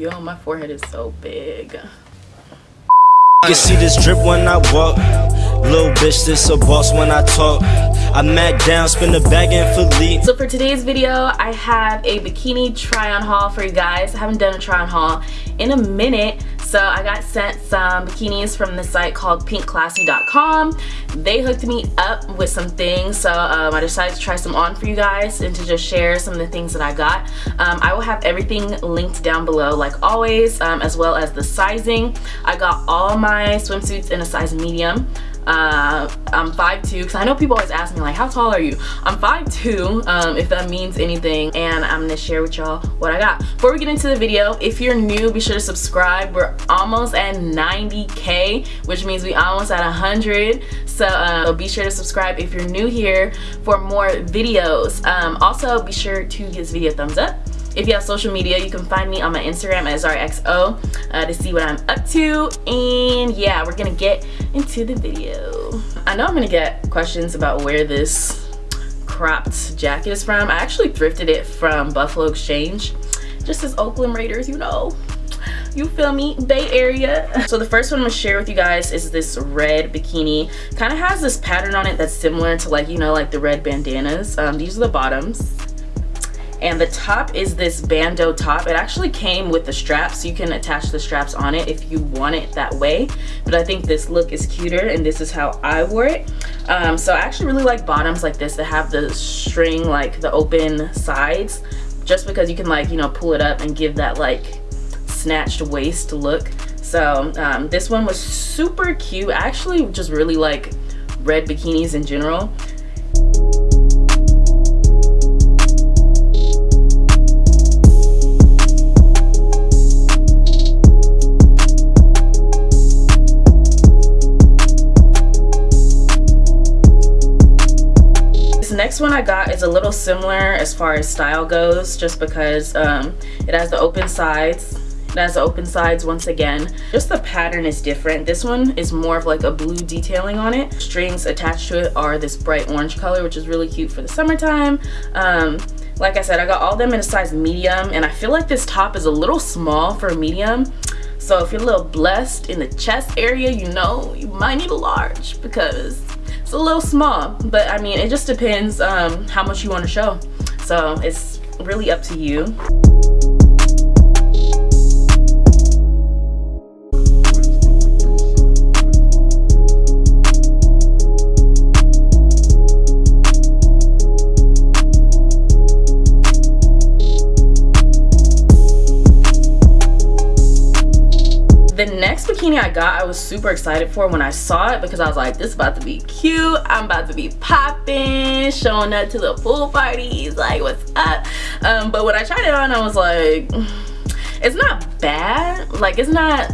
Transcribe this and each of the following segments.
Yo, my forehead is so big. You see this drip when I walk. Little bitch, this a boss when I talk. I mac down, spin the bag in Philippe. So for today's video, I have a bikini try on haul for you guys. I haven't done a try on haul in a minute. So I got sent some bikinis from the site called pinkclassy.com. They hooked me up with some things. So um, I decided to try some on for you guys and to just share some of the things that I got. Um, I will have everything linked down below like always, um, as well as the sizing. I got all my swimsuits in a size medium. Uh, I'm 5'2", because I know people always ask me like, how tall are you? I'm 5'2", um, if that means anything, and I'm going to share with y'all what I got. Before we get into the video, if you're new, be sure to subscribe. We're almost at 90k, which means we almost at 100. So uh, be sure to subscribe if you're new here for more videos. Um, also, be sure to give this video a thumbs up if you have social media, you can find me on my Instagram at ZariaXO uh, to see what I'm up to. And yeah, we're gonna get into the video. I know I'm gonna get questions about where this cropped jacket is from. I actually thrifted it from Buffalo Exchange. Just as Oakland Raiders, you know you feel me bay area so the first one i'm gonna share with you guys is this red bikini kind of has this pattern on it that's similar to like you know like the red bandanas um, these are the bottoms and the top is this bandeau top. It actually came with the straps. You can attach the straps on it if you want it that way. But i think this look is cuter and this is how i wore it. Um, so i actually really like bottoms like this that have the string like the open sides just because you can like you know pull it up and give that like snatched waist look. So um, this one was super cute. I actually just really like red bikinis in general I got is a little similar as far as style goes just because um, it has the open sides it has the open sides once again. Just the pattern is different. This one is more of like a blue detailing on it. Strings attached to it are this bright orange color which is really cute for the summertime. Um, like I said I got all them in a size medium and I feel like this top is a little small for a medium. So if you're a little blessed in the chest area you know you might need a large because it's a little small but i mean it just depends um, how much you want to show. So it's really up to you the next bikini I got I was super excited for when I saw it because I was like this is about to be cute. I'm about to be popping showing up to the pool parties like what's up? Um, but when I tried it on I was like it's not bad. Like it's not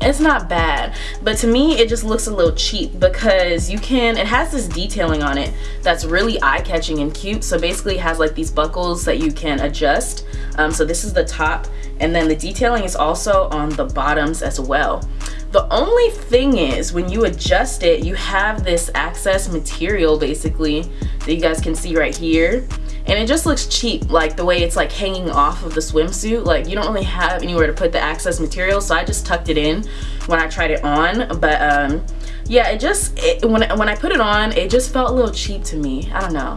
it's not bad. But to me it just looks a little cheap because you can it has this detailing on it that's really eye-catching and cute. So basically it has like these buckles that you can adjust. Um, so this is the top and then the detailing is also on the bottoms as well. The only thing is when you adjust it you have this access material basically that you guys can see right here. And it just looks cheap like the way it's like hanging off of the swimsuit. Like you don't really have anywhere to put the access material so I just tucked it in when I tried it on. But um yeah it just it, when, when I put it on it just felt a little cheap to me. I don't know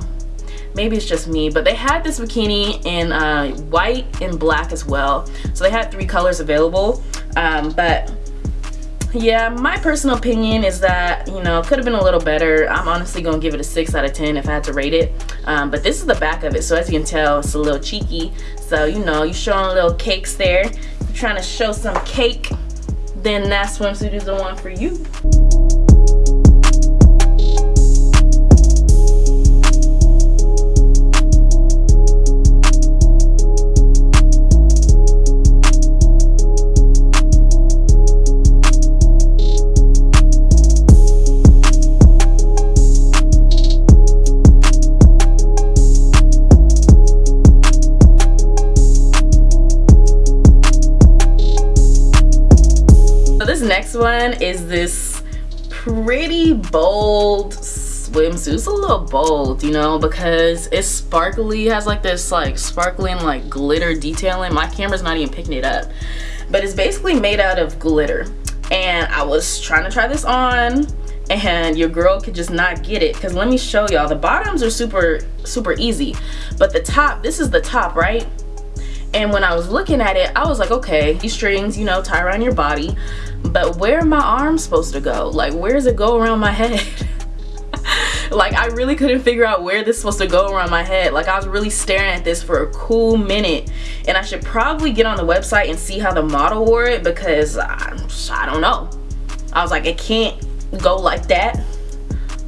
maybe it's just me but they had this bikini in uh, white and black as well. So they had three colors available um, but yeah my personal opinion is that you know could have been a little better. I'm honestly gonna give it a six out of ten if i had to rate it. Um, but this is the back of it so as you can tell it's a little cheeky. So you know you're showing little cakes there. You're trying to show some cake then that swimsuit is the one for you next one is this pretty bold swimsuit. It's a little bold, you know, because it's sparkly. Has like this like sparkling like glitter detailing. My camera's not even picking it up. But it's basically made out of glitter. And I was trying to try this on and your girl could just not get it because let me show y'all the bottoms are super super easy but the top this is the top right and when I was looking at it I was like okay these strings you know tie around your body but where are my arms supposed to go? Like where does it go around my head? Like I really couldn't figure out where this is supposed to go around my head. Like I was really staring at this for a cool minute. And I should probably get on the website and see how the model wore it because I, I don't know. I was like it can't go like that.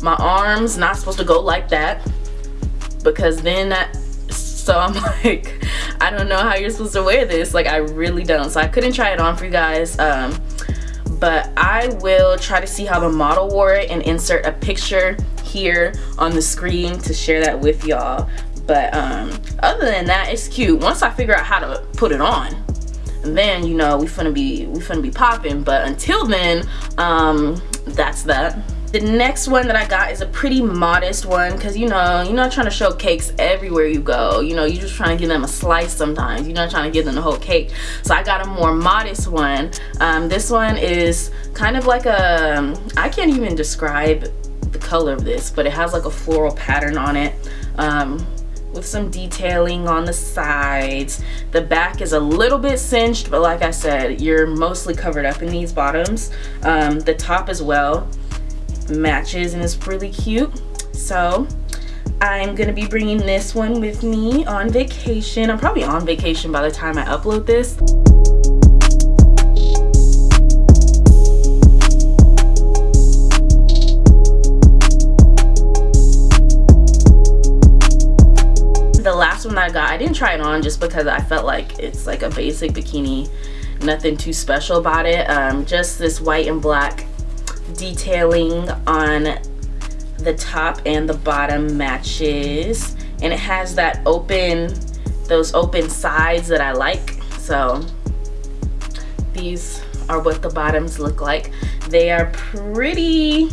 My arms not supposed to go like that because then that so I'm like I don't know how you're supposed to wear this. Like I really don't. So I couldn't try it on for you guys. Um, but I will try to see how the model wore it and insert a picture here on the screen to share that with y'all. But um, other than that it's cute. Once I figure out how to put it on then you know we finna be we finna be popping. But until then um that's that the next one that I got is a pretty modest one because you know you're not trying to show cakes everywhere you go. You know you're just trying to give them a slice sometimes. You're not trying to give them the whole cake. So I got a more modest one. Um, this one is kind of like a I can't even describe the color of this but it has like a floral pattern on it um, with some detailing on the sides. The back is a little bit cinched but like I said you're mostly covered up in these bottoms. Um, the top as well matches and it's really cute so I'm gonna be bringing this one with me on vacation I'm probably on vacation by the time I upload this the last one I got, I didn't try it on just because I felt like it's like a basic bikini. Nothing too special about it. Um, just this white and black detailing on the top and the bottom matches. And it has that open, those open sides that I like. So these are what the bottoms look like. They are pretty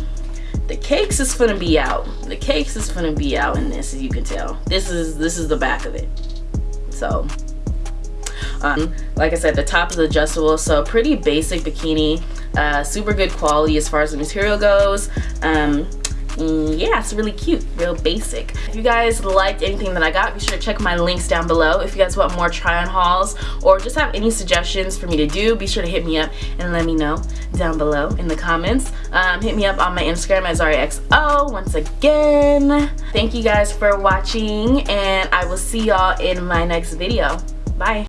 the cakes is gonna be out the cakes is gonna be out in this as you can tell this is this is the back of it so um, like I said the top is adjustable so pretty basic bikini uh, super good quality as far as the material goes. Um, Mm, yeah it's really cute real basic. If you guys liked anything that i got be sure to check my links down below. If you guys want more try on hauls or just have any suggestions for me to do be sure to hit me up and let me know down below in the comments. Um, hit me up on my instagram as ZariaXO once again. Thank you guys for watching and i will see y'all in my next video. Bye